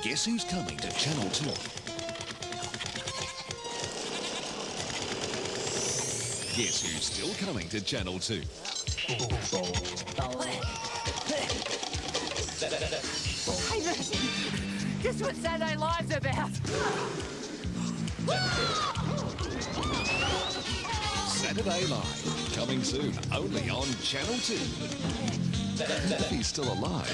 Guess who's coming to Channel 2? Guess who's still coming to Channel 2? Hey, listen. Guess what Saturday Live's about? Saturday Live, coming soon, only on Channel 2. If he's still alive,